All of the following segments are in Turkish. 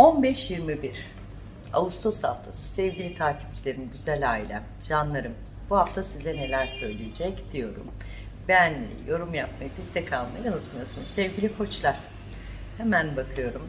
15-21 Ağustos haftası sevgili takipçilerim, güzel ailem, canlarım bu hafta size neler söyleyecek diyorum. Beğenmeyi, yorum yapmayı, bizde kalmayı unutmuyorsunuz. Sevgili koçlar, hemen bakıyorum.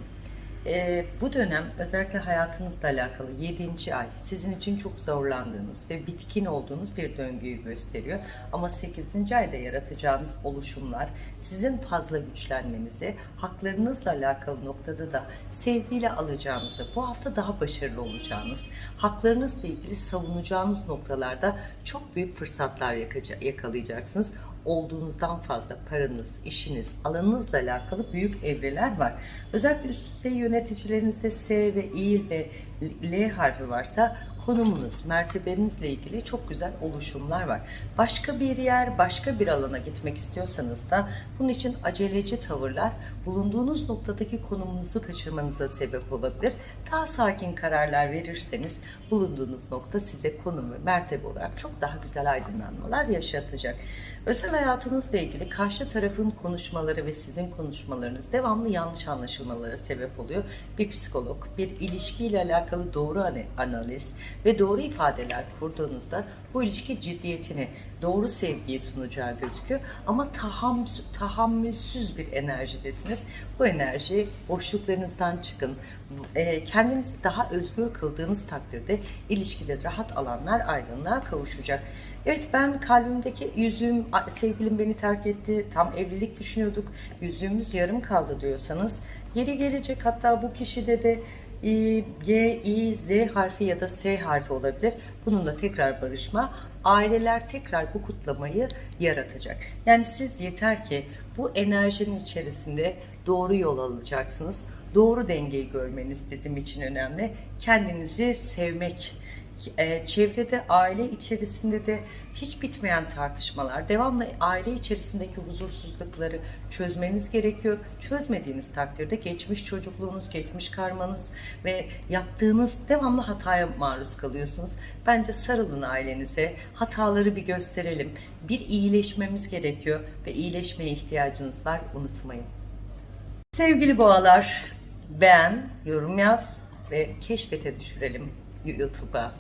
Ee, bu dönem özellikle hayatınızla alakalı 7. ay sizin için çok zorlandığınız ve bitkin olduğunuz bir döngüyü gösteriyor. Ama 8. ayda yaratacağınız oluşumlar sizin fazla güçlenmenizi, haklarınızla alakalı noktada da sevgiyle alacağınızı, bu hafta daha başarılı olacağınız, haklarınızla ilgili savunacağınız noktalarda çok büyük fırsatlar yakalayacaksınız olduğunuzdan fazla paranız, işiniz, alanınızla alakalı büyük evreler var. Özellikle üst düzey yöneticilerinizde S ve İ ve L harfi varsa konumunuz, mertebenizle ilgili çok güzel oluşumlar var. Başka bir yer, başka bir alana gitmek istiyorsanız da bunun için aceleci tavırlar bulunduğunuz noktadaki konumunuzu kaçırmanıza sebep olabilir. Daha sakin kararlar verirseniz bulunduğunuz nokta size konum ve mertebe olarak çok daha güzel aydınlanmalar yaşatacak. Özel hayatınızla ilgili karşı tarafın konuşmaları ve sizin konuşmalarınız devamlı yanlış anlaşılmalara sebep oluyor. Bir psikolog, bir ilişkiyle alakalı doğru ana- analiz ve doğru ifadeler kurduğunuzda bu ilişki ciddiyetini, doğru sevgiyi sunacağı gözüküyor. Ama taham, tahammülsüz bir enerjidesiniz. Bu enerji boşluklarınızdan çıkın. E, kendinizi daha özgür kıldığınız takdirde ilişkide rahat alanlar aydınlığa kavuşacak. Evet ben kalbimdeki yüzüğüm, "A- sevgilim beni terk etti, tam evlilik düşünüyorduk, yüzüğümüz yarım kaldı diyorsanız yeri gelecek hatta bu kişide de e, G, I, Z harfi ya da S harfi olabilir. Bununla tekrar barışma. Aileler tekrar bu kutlamayı yaratacak. Yani siz yeter ki bu enerjinin içerisinde doğru yol alacaksınız. Doğru dengeyi görmeniz bizim için önemli. Kendinizi sevmek, e, çevrede, aile içerisinde de hiç bitmeyen tartışmalar, devamlı aile içerisindeki huzursuzlukları çözmeniz gerekiyor. Çözmediğiniz takdirde geçmiş çocukluğunuz, geçmiş karmanız ve yaptığınız devamlı hataya maruz kalıyorsunuz. Bence sarılın ailenize, hataları bir gösterelim. Bir iyileşmemiz gerekiyor ve iyileşmeye ihtiyacınız var, unutmayın. Sevgili boğalar, beğen, yorum yaz ve keşfete düşürelim YouTube'a.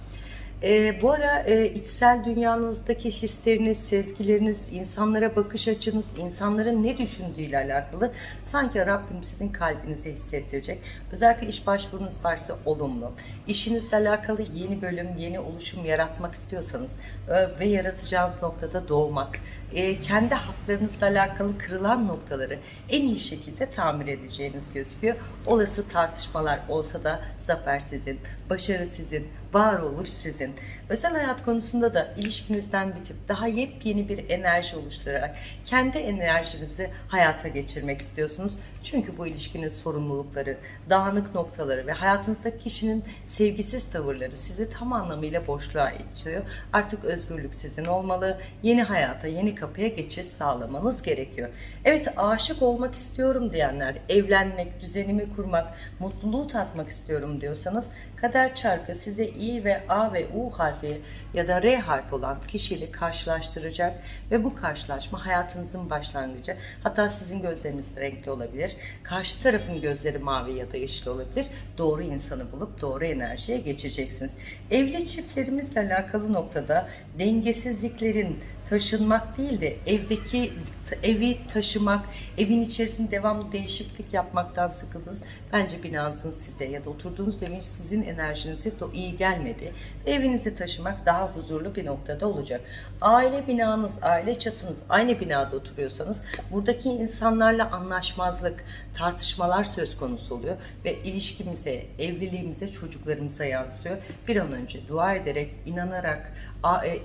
Ee, bu ara e, içsel dünyanızdaki hisleriniz, sezgileriniz, insanlara bakış açınız, insanların ne düşündüğüyle alakalı sanki Rabbim sizin kalbinize hissettirecek. Özellikle iş başvurunuz varsa olumlu. İşinizle alakalı yeni bölüm, yeni oluşum yaratmak istiyorsanız e, ve yaratacağınız noktada doğmak, e, kendi haklarınızla alakalı kırılan noktaları en iyi şekilde tamir edeceğiniz gözüküyor. Olası tartışmalar olsa da zafer sizin, başarı sizin, varoluş sizin. Özel hayat konusunda da ilişkinizden bitip daha yepyeni bir enerji oluşturarak kendi enerjinizi hayata geçirmek istiyorsunuz. Çünkü bu ilişkinin sorumlulukları, dağınık noktaları ve hayatınızdaki kişinin sevgisiz tavırları sizi tam anlamıyla boşluğa itiyor. Artık özgürlük sizin olmalı. Yeni hayata, yeni kapıya geçiş sağlamanız gerekiyor. Evet aşık olmak istiyorum diyenler, evlenmek, düzenimi kurmak, mutluluğu tatmak istiyorum diyorsanız kader çarkı size İ ve A ve U harfi ya da R harfi olan kişiyle karşılaştıracak ve bu karşılaşma hayatınızın başlangıcı. Hatta sizin gözleriniz renkli olabilir. Karşı tarafın gözleri mavi ya da yeşil olabilir. Doğru insanı bulup doğru enerjiye geçeceksiniz. Evli çiftlerimizle alakalı noktada dengesizliklerin taşınmak değil de evdeki evi taşımak, evin içerisinde devamlı değişiklik yapmaktan sıkıldınız. Bence binanızın size ya da oturduğunuz evin sizin enerjinize de iyi gelmedi. Evinizi taşımak daha huzurlu bir noktada olacak. Aile binanız, aile çatınız aynı binada oturuyorsanız buradaki insanlarla anlaşmazlık, tartışmalar söz konusu oluyor ve ilişkimize, evliliğimize, çocuklarımıza yansıyor. Bir an önce dua ederek, inanarak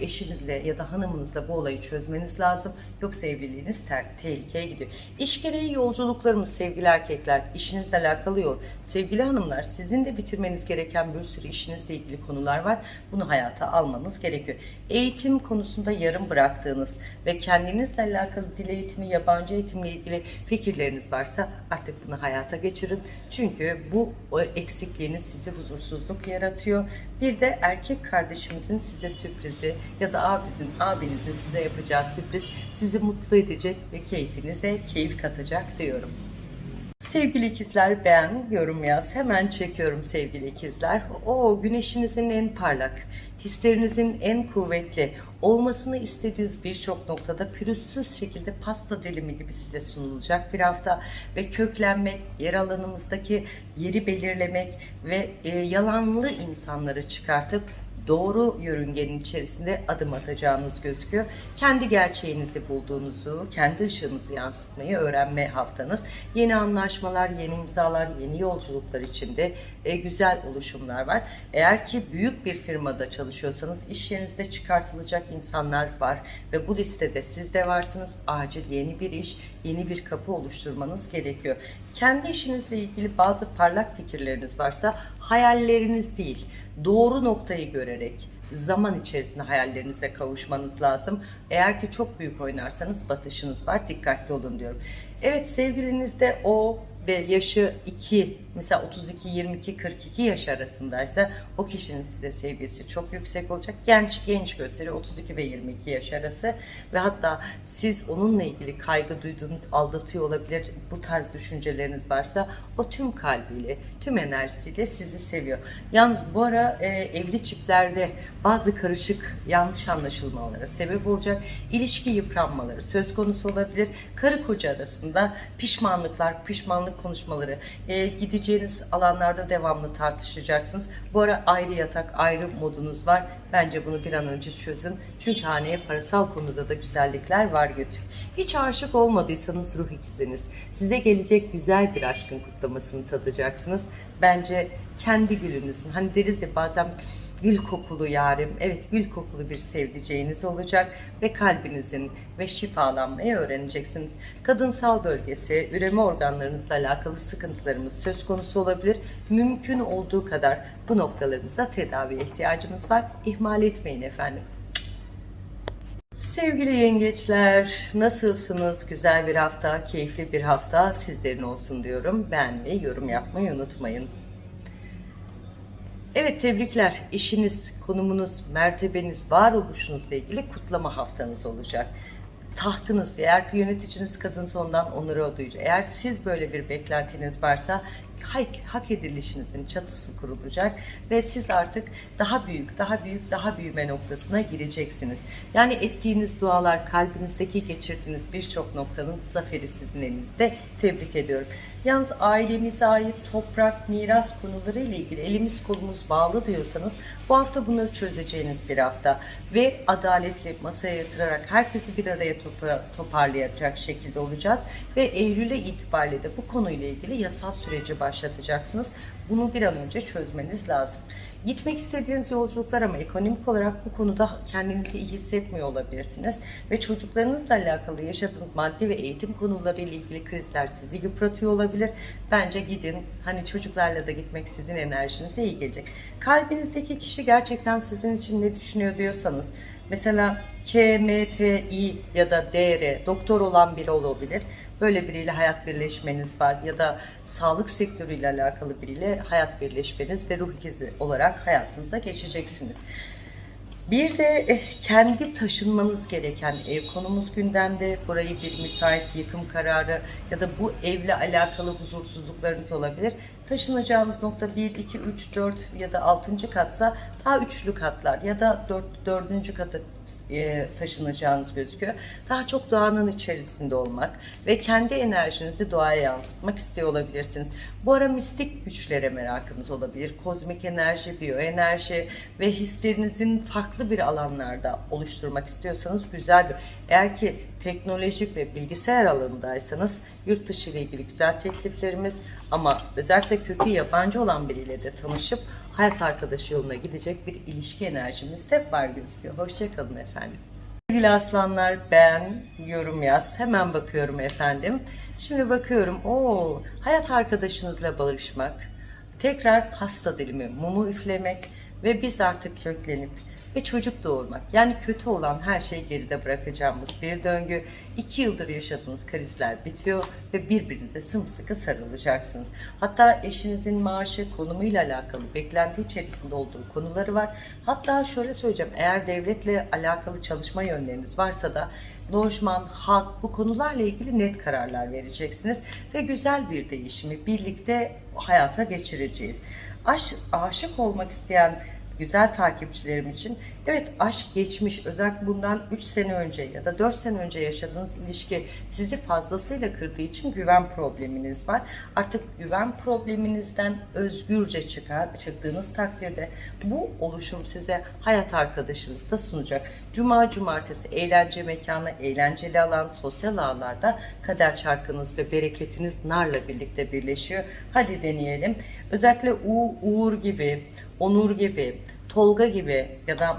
eşinizle ya da hanımınızla bu olayı çözmeniz lazım. Yoksa evliliğiniz ter- tehlikeye gidiyor. İş gereği yolculuklarımız sevgili erkekler, işinizle alakalı yol. Sevgili hanımlar, sizin de bitirmeniz gereken bir sürü işinizle ilgili konular var. Bunu hayata almanız gerekiyor. Eğitim konusunda yarım bıraktığınız ve kendinizle alakalı dil eğitimi, yabancı eğitimle ilgili fikirleriniz varsa artık bunu hayata geçirin. Çünkü bu eksikliğiniz size huzursuzluk yaratıyor. Bir de erkek kardeşimizin size sürprizi ya da abinizin, abinizin size yapacağı sürpriz sizi mutlu edecek ve keyfinize keyif katacak diyorum. Sevgili ikizler beğen, yorum yaz. Hemen çekiyorum sevgili ikizler. O güneşinizin en parlak, hislerinizin en kuvvetli, olmasını istediğiniz birçok noktada pürüzsüz şekilde pasta dilimi gibi size sunulacak bir hafta ve köklenmek, yer alanımızdaki yeri belirlemek ve e, yalanlı insanları çıkartıp doğru yörüngenin içerisinde adım atacağınız gözüküyor. Kendi gerçeğinizi bulduğunuzu, kendi ışığınızı yansıtmayı öğrenme haftanız. Yeni anlaşmalar, yeni imzalar, yeni yolculuklar içinde e, güzel oluşumlar var. Eğer ki büyük bir firmada çalışıyorsanız iş yerinizde çıkartılacak insanlar var ve bu listede siz de varsınız. Acil yeni bir iş, yeni bir kapı oluşturmanız gerekiyor. Kendi işinizle ilgili bazı parlak fikirleriniz varsa hayalleriniz değil, doğru noktayı görerek zaman içerisinde hayallerinize kavuşmanız lazım. Eğer ki çok büyük oynarsanız batışınız var. Dikkatli olun diyorum. Evet sevgilinizde o ve yaşı 2 mesela 32 22 42 yaş arasındaysa o kişinin size sevgisi çok yüksek olacak. Genç genç gösteriyor 32 ve 22 yaş arası ve hatta siz onunla ilgili kaygı duyduğunuz aldatıyor olabilir. Bu tarz düşünceleriniz varsa o tüm kalbiyle, tüm enerjisiyle sizi seviyor. Yalnız bu ara e, evli çiftlerde bazı karışık yanlış anlaşılmalara sebep olacak. ilişki yıpranmaları söz konusu olabilir. Karı koca arasında pişmanlıklar, pişmanlık konuşmaları, e, gideceğiniz alanlarda devamlı tartışacaksınız. Bu ara ayrı yatak, ayrı modunuz var. Bence bunu bir an önce çözün. Çünkü haneye parasal konuda da güzellikler var götür. Hiç aşık olmadıysanız ruh ikiziniz. Size gelecek güzel bir aşkın kutlamasını tadacaksınız. Bence kendi gülünüzün, hani deriz ya bazen gül kokulu yarim, evet gül kokulu bir sevdiceğiniz olacak ve kalbinizin ve şifalanmayı öğreneceksiniz. Kadınsal bölgesi, üreme organlarınızla alakalı sıkıntılarımız söz konusu olabilir. Mümkün olduğu kadar bu noktalarımıza tedaviye ihtiyacımız var. İhmal etmeyin efendim. Sevgili yengeçler, nasılsınız? Güzel bir hafta, keyifli bir hafta sizlerin olsun diyorum. Beğenmeyi, yorum yapmayı unutmayınız. Evet tebrikler. İşiniz, konumunuz, mertebeniz, varoluşunuzla ilgili kutlama haftanız olacak. Tahtınız, eğer yöneticiniz kadınsa ondan onuru duyacak. Eğer siz böyle bir beklentiniz varsa hak, hak edilişinizin çatısı kurulacak ve siz artık daha büyük, daha büyük, daha büyüme noktasına gireceksiniz. Yani ettiğiniz dualar, kalbinizdeki geçirdiğiniz birçok noktanın zaferi sizin elinizde. Tebrik ediyorum. Yalnız ailemize ait toprak, miras konuları ile ilgili elimiz kolumuz bağlı diyorsanız bu hafta bunları çözeceğiniz bir hafta ve adaletli masaya yatırarak herkesi bir araya topa- toparlayacak şekilde olacağız ve Eylül'e itibariyle de bu konuyla ilgili yasal süreci başlatacaksınız. Bunu bir an önce çözmeniz lazım. Gitmek istediğiniz yolculuklar ama ekonomik olarak bu konuda kendinizi iyi hissetmiyor olabilirsiniz. Ve çocuklarınızla alakalı yaşadığınız maddi ve eğitim konuları ile ilgili krizler sizi yıpratıyor olabilir. Bence gidin. Hani çocuklarla da gitmek sizin enerjinize iyi gelecek. Kalbinizdeki kişi gerçekten sizin için ne düşünüyor diyorsanız Mesela KMTI ya da DR doktor olan biri olabilir. Böyle biriyle hayat birleşmeniz var ya da sağlık sektörüyle alakalı biriyle hayat birleşmeniz ve ruh ikizi olarak hayatınıza geçeceksiniz. Bir de eh, kendi taşınmanız gereken ev konumuz gündemde. Burayı bir müteahhit yıkım kararı ya da bu evle alakalı huzursuzluklarınız olabilir. Taşınacağınız nokta 1, 2, 3, 4 ya da 6. katsa daha üçlü katlar ya da 4, 4. kata e, taşınacağınız gözüküyor. Daha çok doğanın içerisinde olmak ve kendi enerjinizi doğaya yansıtmak istiyor olabilirsiniz. Bu ara mistik güçlere merakınız olabilir. Kozmik enerji, biyoenerji ve hislerinizin farklı bir alanlarda oluşturmak istiyorsanız güzel bir. Eğer ki teknolojik ve bilgisayar alanındaysanız yurt dışı ile ilgili güzel tekliflerimiz ama özellikle kökü yabancı olan biriyle de tanışıp hayat arkadaşı yoluna gidecek bir ilişki enerjimiz de var gözüküyor. Hoşçakalın efendim. Sevgili aslanlar beğen, yorum yaz. Hemen bakıyorum efendim. Şimdi bakıyorum. o hayat arkadaşınızla barışmak, tekrar pasta dilimi, mumu üflemek ve biz artık köklenip ve çocuk doğurmak. Yani kötü olan her şeyi geride bırakacağımız bir döngü. İki yıldır yaşadığınız krizler bitiyor ve birbirinize sımsıkı sarılacaksınız. Hatta eşinizin maaşı konumuyla alakalı beklenti içerisinde olduğu konuları var. Hatta şöyle söyleyeceğim eğer devletle alakalı çalışma yönleriniz varsa da lojman, hak bu konularla ilgili net kararlar vereceksiniz ve güzel bir değişimi birlikte hayata geçireceğiz. Aş, aşık olmak isteyen güzel takipçilerim için evet aşk geçmiş özellikle bundan 3 sene önce ya da 4 sene önce yaşadığınız ilişki sizi fazlasıyla kırdığı için güven probleminiz var. Artık güven probleminizden özgürce çıkar, çıktığınız takdirde bu oluşum size hayat arkadaşınız da sunacak. Cuma, cumartesi eğlence mekanı, eğlenceli alan, sosyal ağlarda kader çarkınız ve bereketiniz narla birlikte birleşiyor. Hadi deneyelim. Özellikle U, Uğur gibi, Onur gibi, Tolga gibi ya da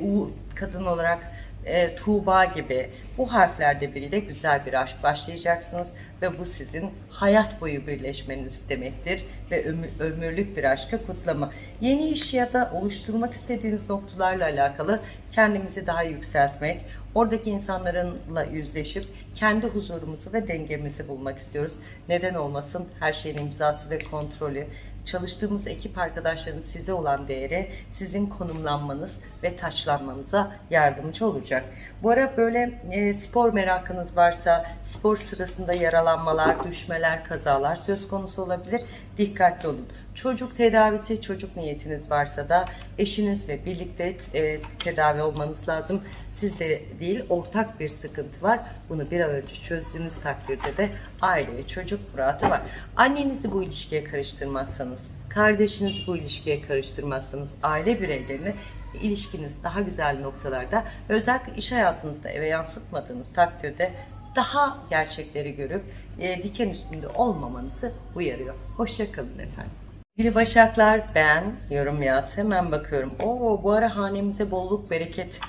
Uğur kadın olarak e, Tuğba gibi bu harflerde biriyle güzel bir aşk başlayacaksınız ve bu sizin hayat boyu birleşmeniz demektir ve ömür, ömürlük bir aşka kutlama. Yeni iş ya da oluşturmak istediğiniz noktalarla alakalı kendimizi daha yükseltmek, oradaki insanlarla yüzleşip kendi huzurumuzu ve dengemizi bulmak istiyoruz. Neden olmasın? Her şeyin imzası ve kontrolü, çalıştığımız ekip arkadaşlarının size olan değeri sizin konumlanmanız ve taçlanmanıza yardımcı olacak. Bu ara böyle e, spor merakınız varsa spor sırasında yaralanmalar, düşmeler, kazalar söz konusu olabilir. Dikkatli olun. Çocuk tedavisi, çocuk niyetiniz varsa da eşiniz ve birlikte e, tedavi olmanız lazım. Sizde değil, ortak bir sıkıntı var. Bunu bir an önce çözdüğünüz takdirde de aileye çocuk muratı var. Annenizi bu ilişkiye karıştırmazsanız, kardeşinizi bu ilişkiye karıştırmazsanız, aile bireylerini ilişkiniz daha güzel noktalarda özellikle iş hayatınızda eve yansıtmadığınız takdirde daha gerçekleri görüp e, diken üstünde olmamanızı uyarıyor. Hoşçakalın efendim. Sevgili Başaklar ben yorum yaz hemen bakıyorum. Oo bu ara hanemize bolluk bereket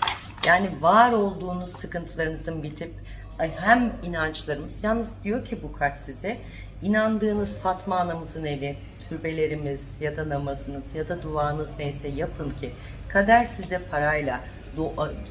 yani var olduğunuz sıkıntılarımızın bitip hem inançlarımız yalnız diyor ki bu kart size inandığınız Fatma anamızın eli türbelerimiz ya da namazınız ya da duanız neyse yapın ki kader size parayla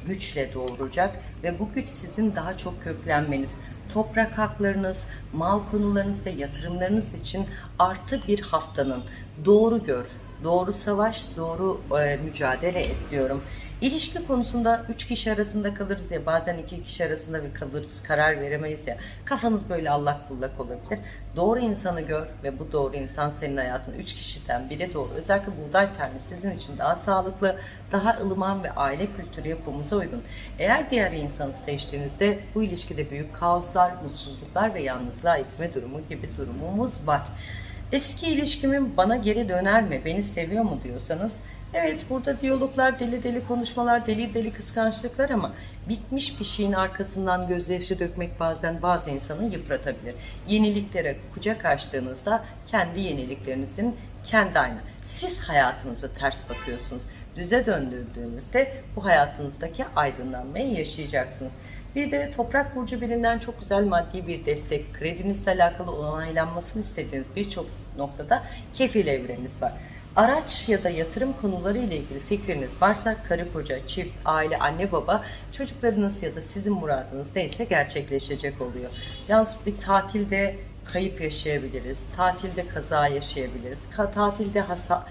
güçle doğuracak ve bu güç sizin daha çok köklenmeniz toprak haklarınız, mal konularınız ve yatırımlarınız için artı bir haftanın. Doğru gör, doğru savaş, doğru e, mücadele et diyorum. İlişki konusunda üç kişi arasında kalırız ya bazen iki kişi arasında bir kalırız karar veremeyiz ya kafanız böyle allak bullak olabilir. Doğru insanı gör ve bu doğru insan senin hayatın üç kişiden biri doğru. Özellikle buğday tane sizin için daha sağlıklı, daha ılıman ve aile kültürü yapımıza uygun. Eğer diğer insanı seçtiğinizde bu ilişkide büyük kaoslar, mutsuzluklar ve yalnızlığa itme durumu gibi durumumuz var. Eski ilişkimin bana geri döner mi, beni seviyor mu diyorsanız Evet burada diyaloglar, deli deli konuşmalar, deli deli kıskançlıklar ama bitmiş bir şeyin arkasından gözyaşı dökmek bazen bazı insanı yıpratabilir. Yeniliklere kucak açtığınızda kendi yeniliklerinizin kendi aynı. Siz hayatınızı ters bakıyorsunuz. Düze döndürdüğünüzde bu hayatınızdaki aydınlanmayı yaşayacaksınız. Bir de toprak burcu birinden çok güzel maddi bir destek, kredinizle alakalı onaylanmasını istediğiniz birçok noktada kefil evreniz var. Araç ya da yatırım konuları ile ilgili fikriniz varsa karı koca, çift, aile, anne baba çocuklarınız ya da sizin muradınız neyse gerçekleşecek oluyor. Yalnız bir tatilde kayıp yaşayabiliriz. Tatilde kaza yaşayabiliriz. Tatilde hasa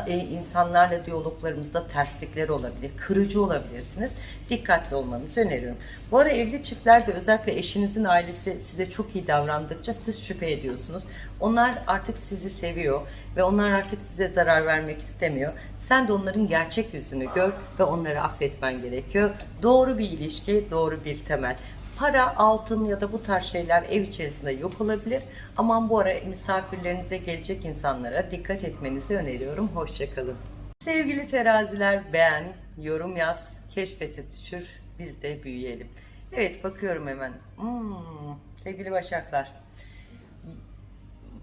e, insanlarla diyaloglarımızda terslikler olabilir. Kırıcı olabilirsiniz. Dikkatli olmanızı öneriyorum. Bu ara evli çiftlerde özellikle eşinizin ailesi size çok iyi davrandıkça siz şüphe ediyorsunuz. Onlar artık sizi seviyor ve onlar artık size zarar vermek istemiyor. Sen de onların gerçek yüzünü gör ve onları affetmen gerekiyor. Doğru bir ilişki, doğru bir temel. Para, altın ya da bu tarz şeyler ev içerisinde yok olabilir. Aman bu ara misafirlerinize gelecek insanlara dikkat etmenizi öneriyorum. Hoşçakalın. Sevgili teraziler beğen, yorum yaz, keşfete düşür, biz de büyüyelim. Evet bakıyorum hemen. Hmm, sevgili başaklar,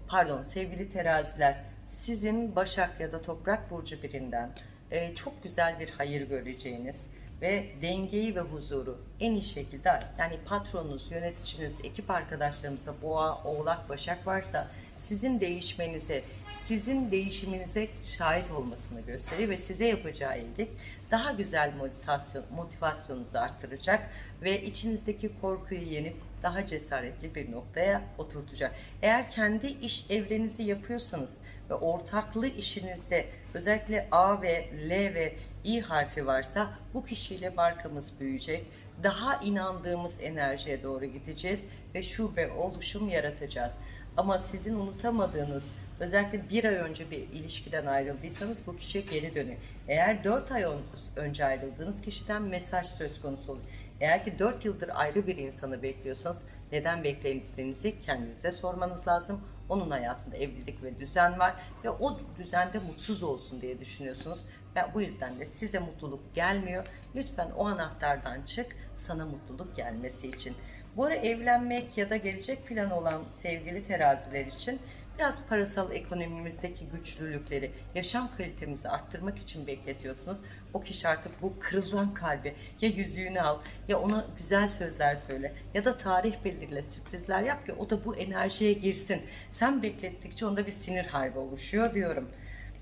pardon sevgili teraziler sizin Başak ya da Toprak Burcu birinden e, çok güzel bir hayır göreceğiniz ve dengeyi ve huzuru en iyi şekilde yani patronunuz, yöneticiniz, ekip arkadaşlarınızda boğa, oğlak, başak varsa sizin değişmenize, sizin değişiminize şahit olmasını gösterir ve size yapacağı iyilik daha güzel motivasyon, motivasyonunuzu artıracak ve içinizdeki korkuyu yenip daha cesaretli bir noktaya oturtacak. Eğer kendi iş evrenizi yapıyorsanız ve ortaklı işinizde özellikle A ve L ve İ harfi varsa bu kişiyle markamız büyüyecek. Daha inandığımız enerjiye doğru gideceğiz ve şube oluşum yaratacağız. Ama sizin unutamadığınız özellikle bir ay önce bir ilişkiden ayrıldıysanız bu kişiye geri dönüyor. Eğer 4 ay ön- önce ayrıldığınız kişiden mesaj söz konusu oluyor. Eğer ki 4 yıldır ayrı bir insanı bekliyorsanız neden beklediğinizi kendinize sormanız lazım. Onun hayatında evlilik ve düzen var ve o düzende mutsuz olsun diye düşünüyorsunuz. Ve bu yüzden de size mutluluk gelmiyor. Lütfen o anahtardan çık sana mutluluk gelmesi için. Bu ara evlenmek ya da gelecek planı olan sevgili teraziler için biraz parasal ekonomimizdeki güçlülükleri, yaşam kalitemizi arttırmak için bekletiyorsunuz. O kişi artık bu kırılan kalbi ya yüzüğünü al ya ona güzel sözler söyle ya da tarih belirle sürprizler yap ki o da bu enerjiye girsin. Sen beklettikçe onda bir sinir harbi oluşuyor diyorum.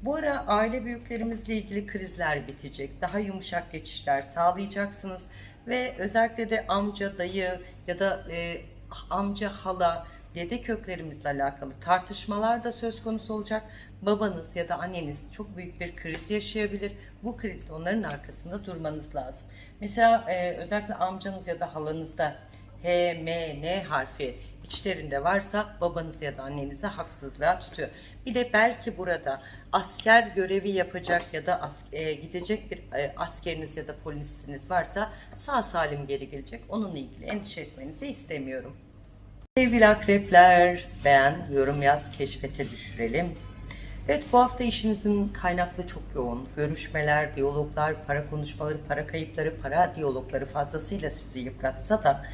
Bu ara aile büyüklerimizle ilgili krizler bitecek. Daha yumuşak geçişler sağlayacaksınız. Ve özellikle de amca, dayı ya da e, amca, hala, dede köklerimizle alakalı tartışmalar da söz konusu olacak. Babanız ya da anneniz çok büyük bir kriz yaşayabilir. Bu krizde onların arkasında durmanız lazım. Mesela e, özellikle amcanız ya da halanızda H, M, N harfi içlerinde varsa babanız ya da annenizi haksızlığa tutuyor. Bir de belki burada asker görevi yapacak ya da e, gidecek bir e, askeriniz ya da polisiniz varsa sağ salim geri gelecek. Onunla ilgili endişe etmenizi istemiyorum. Sevgili akrepler, beğen, yorum yaz, keşfete düşürelim. Evet bu hafta işinizin kaynaklı çok yoğun. Görüşmeler, diyaloglar, para konuşmaları, para kayıpları, para diyalogları fazlasıyla sizi yıpratsa da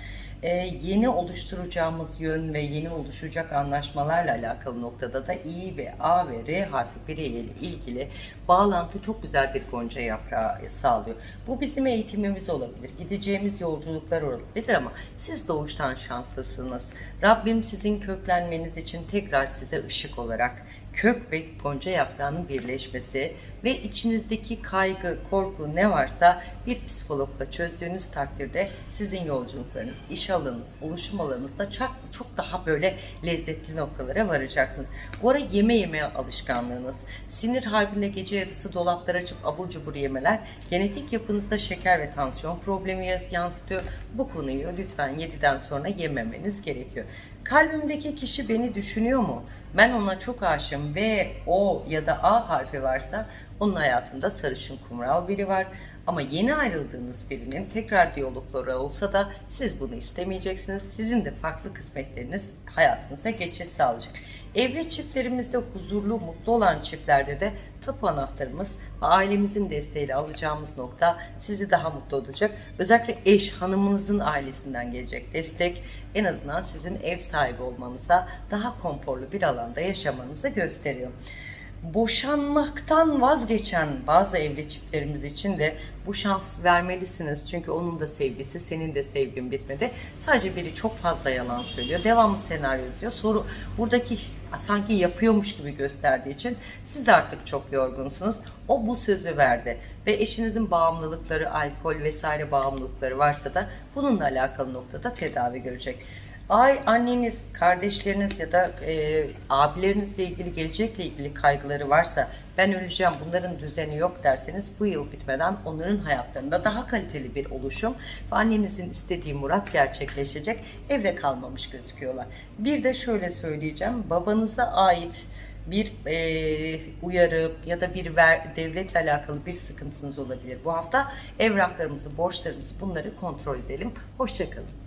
e, yeni oluşturacağımız yön ve yeni oluşacak anlaşmalarla alakalı noktada da İ ve A ve R harfi bireyiyle ilgili bağlantı çok güzel bir gonca yaprağı sağlıyor. Bu bizim eğitimimiz olabilir. Gideceğimiz yolculuklar olabilir ama siz doğuştan şanslısınız. Rabbim sizin köklenmeniz için tekrar size ışık olarak kök ve gonca yaprağının birleşmesi ve içinizdeki kaygı, korku ne varsa bir psikologla çözdüğünüz takdirde sizin yolculuklarınız, iş alanınız, oluşum alanınızda çok, çok daha böyle lezzetli noktalara varacaksınız. Bu ara yeme yeme alışkanlığınız, sinir harbinde gece yarısı dolaplar açıp abur cubur yemeler genetik yapınızda şeker ve tansiyon problemi yansıtıyor. Bu konuyu lütfen 7'den sonra yememeniz gerekiyor. Kalbimdeki kişi beni düşünüyor mu? Ben ona çok aşığım ve o ya da A harfi varsa onun hayatında sarışın kumral biri var. Ama yeni ayrıldığınız birinin tekrar diyalogları olsa da siz bunu istemeyeceksiniz. Sizin de farklı kısmetleriniz hayatınıza geçiş sağlayacak. Evli çiftlerimizde huzurlu, mutlu olan çiftlerde de tapu anahtarımız ve ailemizin desteğiyle alacağımız nokta sizi daha mutlu olacak. Özellikle eş, hanımınızın ailesinden gelecek destek en azından sizin ev sahibi olmanıza, daha konforlu bir alanda yaşamanızı gösteriyor boşanmaktan vazgeçen bazı evli çiftlerimiz için de bu şans vermelisiniz. Çünkü onun da sevgisi, senin de sevgin bitmedi. Sadece biri çok fazla yalan söylüyor. Devamlı senaryo yazıyor. Soru buradaki sanki yapıyormuş gibi gösterdiği için siz artık çok yorgunsunuz. O bu sözü verdi ve eşinizin bağımlılıkları, alkol vesaire bağımlılıkları varsa da bununla alakalı noktada tedavi görecek. Ay anneniz, kardeşleriniz ya da e, abilerinizle ilgili gelecekle ilgili kaygıları varsa ben öleceğim bunların düzeni yok derseniz bu yıl bitmeden onların hayatlarında daha kaliteli bir oluşum ve annenizin istediği murat gerçekleşecek evde kalmamış gözüküyorlar. Bir de şöyle söyleyeceğim babanıza ait bir e, uyarı ya da bir ver, devletle alakalı bir sıkıntınız olabilir. Bu hafta evraklarımızı, borçlarımızı bunları kontrol edelim. Hoşçakalın.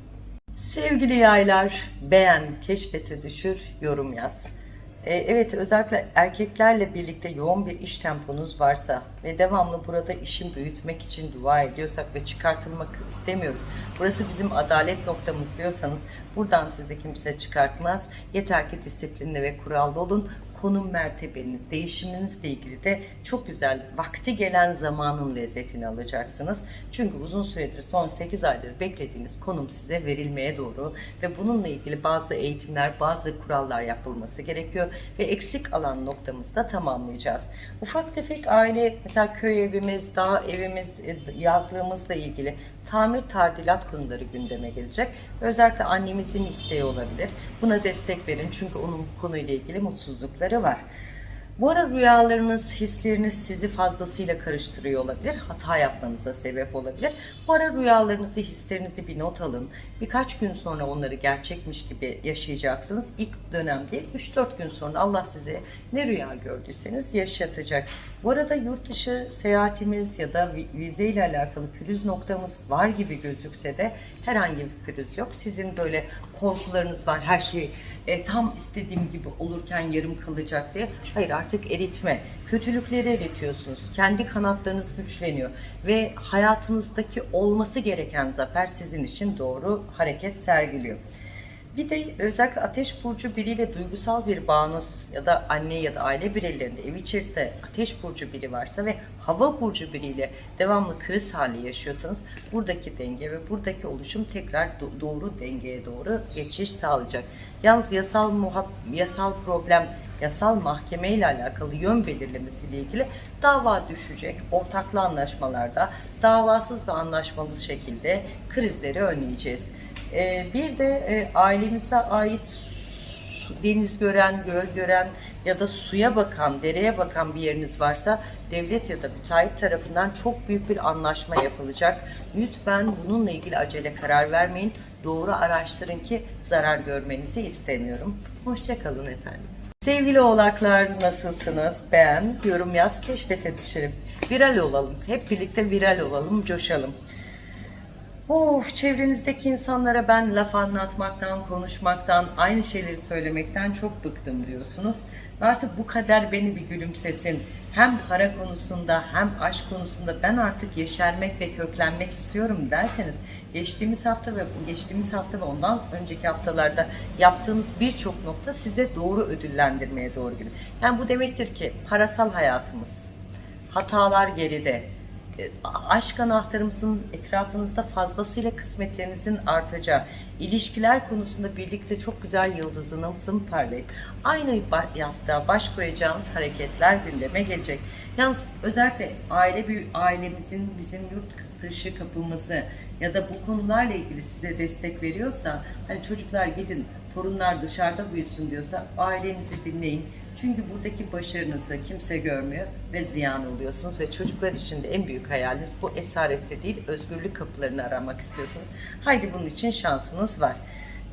Sevgili yaylar, beğen, keşfete düşür, yorum yaz. Ee, evet, özellikle erkeklerle birlikte yoğun bir iş temponuz varsa ve devamlı burada işin büyütmek için dua ediyorsak ve çıkartılmak istemiyoruz. Burası bizim adalet noktamız diyorsanız buradan sizi kimse çıkartmaz. Yeter ki disiplinli ve kurallı olun. konum mertebeniz, değişiminizle ilgili de çok güzel vakti gelen zamanın lezzetini alacaksınız. Çünkü uzun süredir son 8 aydır beklediğiniz konum size verilmeye doğru ve bununla ilgili bazı eğitimler, bazı kurallar yapılması gerekiyor ve eksik alan noktamızda tamamlayacağız. Ufak tefek aile, mesela köy evimiz, dağ evimiz, e, yazlığımızla ilgili tamir tadilat konuları gündeme gelecek. Özellikle annemizin isteği olabilir. Buna destek verin çünkü onun bu konuyla ilgili mutsuzlukları var. Bu ara rüyalarınız, hisleriniz sizi fazlasıyla karıştırıyor olabilir. Hata yapmanıza sebep olabilir. Bu ara rüyalarınızı, hislerinizi bir not alın. Birkaç gün sonra onları gerçekmiş gibi yaşayacaksınız. İlk dönemde 3-4 gün sonra Allah size ne rüya gördüyseniz yaşatacak. Bu arada yurt dışı seyahatimiz ya da vi- vize ile alakalı pürüz noktamız var gibi gözükse de herhangi bir pürüz yok. Sizin böyle korkularınız var. Her şey e, tam istediğim gibi olurken yarım kalacak diye. Hayır artık eritme. Kötülükleri eritiyorsunuz. Kendi kanatlarınız güçleniyor. Ve hayatınızdaki olması gereken zafer sizin için doğru hareket sergiliyor. Bir de özellikle ateş burcu biriyle duygusal bir bağınız ya da anne ya da aile bireylerinde ev içerisinde ateş burcu biri varsa ve hava burcu biriyle devamlı kriz hali yaşıyorsanız buradaki denge ve buradaki oluşum tekrar do- doğru dengeye doğru geçiş sağlayacak. Yalnız yasal muhab- yasal problem yasal mahkeme ile alakalı yön belirlemesiyle ilgili dava düşecek. Ortaklı anlaşmalarda davasız ve anlaşmalı şekilde krizleri önleyeceğiz. Ee, bir de e, ailemize ait deniz gören, göl gören ya da suya bakan, dereye bakan bir yeriniz varsa devlet ya da müteahhit tarafından çok büyük bir anlaşma yapılacak. Lütfen bununla ilgili acele karar vermeyin. Doğru araştırın ki zarar görmenizi istemiyorum. Hoşçakalın efendim. Sevgili oğlaklar nasılsınız? Beğen, yorum yaz, keşfete düşelim. Viral olalım. Hep birlikte viral olalım, coşalım. Of çevrenizdeki insanlara ben laf anlatmaktan, konuşmaktan, aynı şeyleri söylemekten çok bıktım diyorsunuz. Ve artık bu kader beni bir gülümsesin. Hem para konusunda hem aşk konusunda ben artık yeşermek ve köklenmek istiyorum derseniz geçtiğimiz hafta ve geçtiğimiz hafta ve ondan önceki haftalarda yaptığınız birçok nokta size doğru ödüllendirmeye doğru gidiyor. Yani bu demektir ki parasal hayatımız, hatalar geride, aşk anahtarımızın etrafınızda fazlasıyla kısmetlerinizin artacağı, ilişkiler konusunda birlikte çok güzel yıldızınızın parlayıp aynı yastığa baş koyacağınız hareketler gündeme gelecek. Yalnız özellikle aile bir ailemizin bizim yurt dışı kapımızı ya da bu konularla ilgili size destek veriyorsa hani çocuklar gidin torunlar dışarıda büyüsün diyorsa ailenizi dinleyin. Çünkü buradaki başarınızı kimse görmüyor ve ziyan oluyorsunuz ve çocuklar için de en büyük hayaliniz bu esarette değil özgürlük kapılarını aramak istiyorsunuz. Haydi bunun için şansınız var.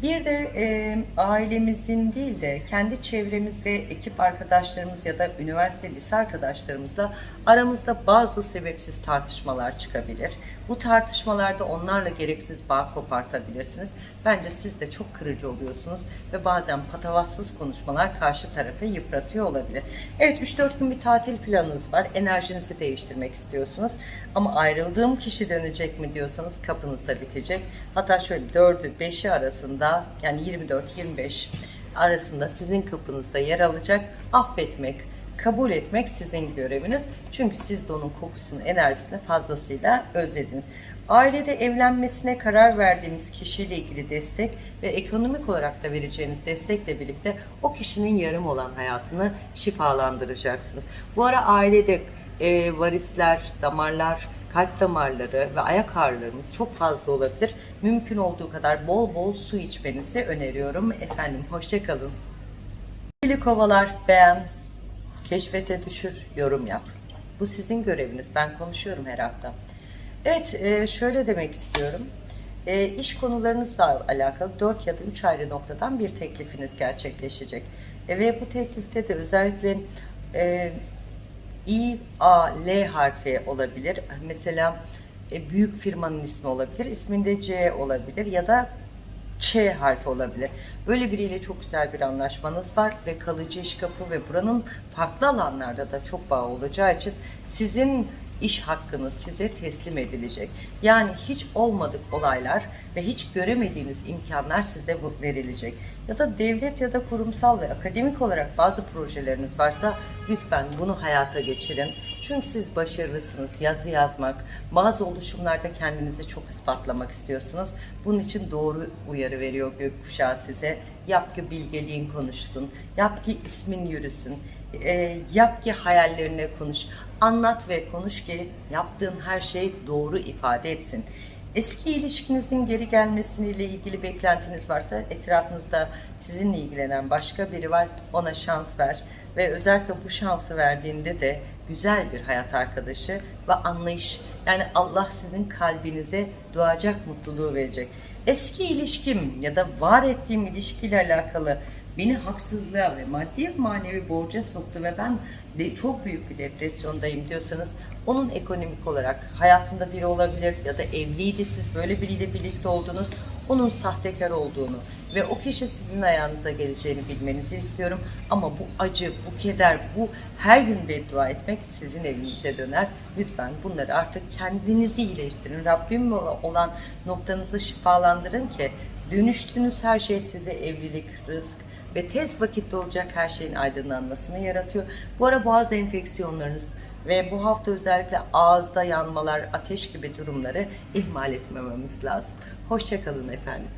Bir de e, ailemizin değil de kendi çevremiz ve ekip arkadaşlarımız ya da üniversite lise arkadaşlarımızla aramızda bazı sebepsiz tartışmalar çıkabilir. Bu tartışmalarda onlarla gereksiz bağ kopartabilirsiniz. Bence siz de çok kırıcı oluyorsunuz ve bazen patavatsız konuşmalar karşı tarafı yıpratıyor olabilir. Evet 3-4 gün bir tatil planınız var. Enerjinizi değiştirmek istiyorsunuz. Ama ayrıldığım kişi dönecek mi diyorsanız kapınızda bitecek. Hatta şöyle 4'ü 5'i arasında yani 24-25 arasında sizin kapınızda yer alacak. Affetmek, kabul etmek sizin göreviniz. Çünkü siz de onun kokusunu, enerjisini fazlasıyla özlediniz. Ailede evlenmesine karar verdiğiniz kişiyle ilgili destek ve ekonomik olarak da vereceğiniz destekle birlikte o kişinin yarım olan hayatını şifalandıracaksınız. Bu ara ailede e, varisler, damarlar, kalp damarları ve ayak ağrılarımız çok fazla olabilir. Mümkün olduğu kadar bol bol su içmenizi öneriyorum. Efendim hoşçakalın. Sevgili kovalar beğen, keşfete düşür, yorum yap. Bu sizin göreviniz. Ben konuşuyorum her hafta. Evet, e, şöyle demek istiyorum. E, iş konularınızla alakalı 4 ya da 3 ayrı noktadan bir teklifiniz gerçekleşecek. E, ve bu teklifte de özellikle e, İ, A, L harfi olabilir. Mesela e, büyük firmanın ismi olabilir. İsminde C olabilir ya da Ç harfi olabilir. Böyle biriyle çok güzel bir anlaşmanız var ve kalıcı iş kapı ve buranın farklı alanlarda da çok bağ olacağı için sizin iş hakkınız size teslim edilecek. Yani hiç olmadık olaylar ve hiç göremediğiniz imkanlar size verilecek. Ya da devlet ya da kurumsal ve akademik olarak bazı projeleriniz varsa lütfen bunu hayata geçirin. Çünkü siz başarılısınız. Yazı yazmak, bazı oluşumlarda kendinizi çok ispatlamak istiyorsunuz. Bunun için doğru uyarı veriyor gökkuşağı size. Yap ki bilgeliğin konuşsun. Yap ki ismin yürüsün. E, yap ki hayallerine konuş. Anlat ve konuş ki yaptığın her şey doğru ifade etsin. Eski ilişkinizin geri gelmesiyle ilgili beklentiniz varsa etrafınızda sizinle ilgilenen başka biri var ona şans ver ve özellikle bu şansı verdiğinde de güzel bir hayat arkadaşı ve anlayış yani Allah sizin kalbinize doğacak mutluluğu verecek. Eski ilişkim ya da var ettiğim ilişkiyle alakalı beni haksızlığa ve maddi manevi borca soktu ve ben de çok büyük bir depresyondayım diyorsanız onun ekonomik olarak hayatında biri olabilir ya da evliydi siz böyle biriyle birlikte oldunuz onun sahtekar olduğunu ve o kişi sizin ayağınıza geleceğini bilmenizi istiyorum. Ama bu acı, bu keder, bu her gün beddua etmek sizin evinize döner. Lütfen bunları artık kendinizi iyileştirin. Rabbim olan noktanızı şifalandırın ki dönüştüğünüz her şey size evlilik, rızk, ve tez vakitte olacak her şeyin aydınlanmasını yaratıyor. Bu ara boğaz enfeksiyonlarınız ve bu hafta özellikle ağızda yanmalar, ateş gibi durumları ihmal etmememiz lazım. Hoşçakalın efendim.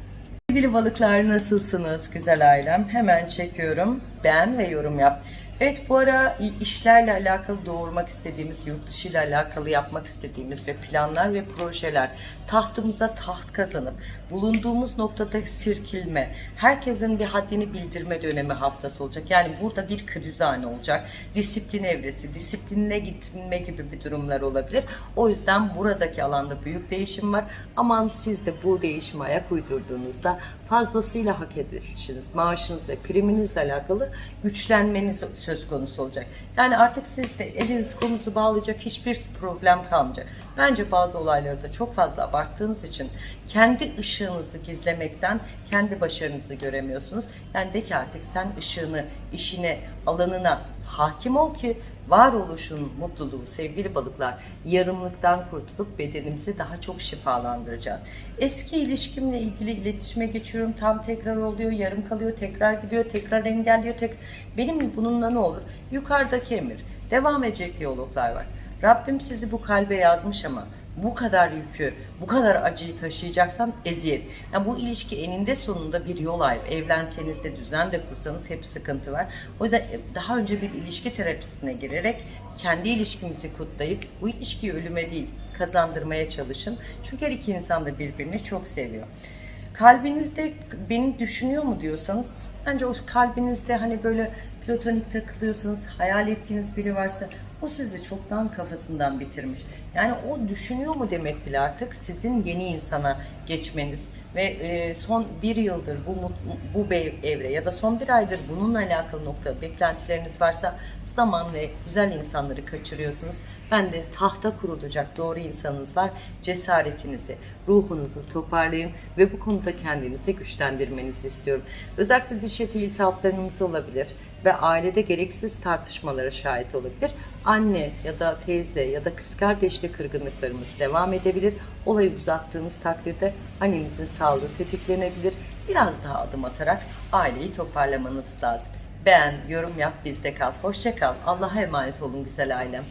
Sevgili balıklar nasılsınız güzel ailem? Hemen çekiyorum. Beğen ve yorum yap. Evet bu ara işlerle alakalı doğurmak istediğimiz, yurt dışı ile alakalı yapmak istediğimiz ve planlar ve projeler tahtımıza taht kazanıp bulunduğumuz noktada sirkilme, herkesin bir haddini bildirme dönemi haftası olacak. Yani burada bir kriz anı olacak. Disiplin evresi, disiplinine gitme gibi bir durumlar olabilir. O yüzden buradaki alanda büyük değişim var. Aman siz de bu değişime ayak uydurduğunuzda fazlasıyla hak edilişiniz, maaşınız ve priminizle alakalı güçlenmeniz söz konusu olacak. Yani artık sizde eliniz kolunuzu bağlayacak hiçbir problem kalmayacak. Bence bazı olayları da çok fazla abarttığınız için kendi ışığınızı gizlemekten kendi başarınızı göremiyorsunuz. Yani de ki artık sen ışığını, işine, alanına hakim ol ki varoluşun mutluluğu sevgili balıklar yarımlıktan kurtulup bedenimizi daha çok şifalandıracağız. Eski ilişkimle ilgili iletişime geçiyorum tam tekrar oluyor yarım kalıyor tekrar gidiyor tekrar engelliyor tek benim bununla ne olur yukarıdaki emir devam edecek diyaloglar var. Rabbim sizi bu kalbe yazmış ama bu kadar yükü, bu kadar acıyı taşıyacaksan eziyet. Yani bu ilişki eninde sonunda bir yol ayrı. Evlenseniz de düzen de kursanız hep sıkıntı var. O yüzden daha önce bir ilişki terapisine girerek kendi ilişkimizi kutlayıp bu ilişkiyi ölüme değil kazandırmaya çalışın. Çünkü her iki insan da birbirini çok seviyor. Kalbinizde beni düşünüyor mu diyorsanız bence o kalbinizde hani böyle platonik takılıyorsanız hayal ettiğiniz biri varsa o sizi çoktan kafasından bitirmiş. Yani o düşünüyor mu demek bile artık sizin yeni insana geçmeniz ve e, son bir yıldır bu bu evre ya da son bir aydır bununla alakalı nokta beklentileriniz varsa zaman ve güzel insanları kaçırıyorsunuz. Ben de tahta kurulacak doğru insanınız var. Cesaretinizi, ruhunuzu toparlayın ve bu konuda kendinizi güçlendirmenizi istiyorum. Özellikle diş eti iltihaplarınız olabilir ve ailede gereksiz tartışmalara şahit olabilir. Anne ya da teyze ya da kız kardeşle kırgınlıklarımız devam edebilir. Olayı uzattığınız takdirde annenizin sağlığı tetiklenebilir. Biraz daha adım atarak aileyi toparlamanız lazım. Beğen, yorum yap, bizde kal. Hoşça kal. Allah'a emanet olun güzel ailem.